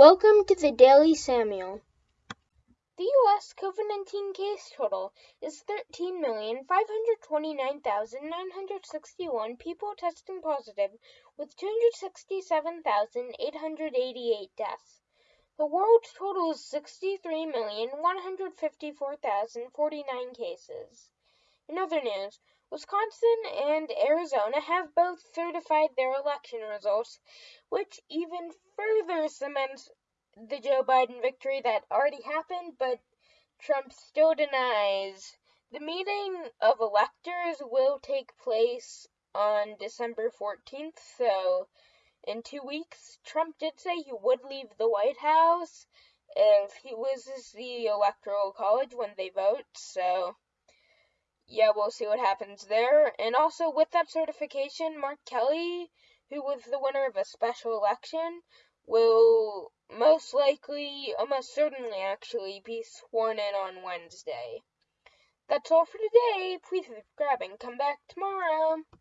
Welcome to the Daily Samuel. The U.S. COVID 19 case total is 13,529,961 people testing positive, with 267,888 deaths. The world total is 63,154,049 cases. In other news, Wisconsin and Arizona have both certified their election results, which even further cements the Joe Biden victory that already happened, but Trump still denies. The meeting of electors will take place on December 14th, so in two weeks. Trump did say he would leave the White House if he loses the Electoral College when they vote, so yeah, we'll see what happens there. And also, with that certification, Mark Kelly, who was the winner of a special election, will most likely, uh, almost certainly actually, be sworn in on Wednesday. That's all for today. Please subscribe and come back tomorrow.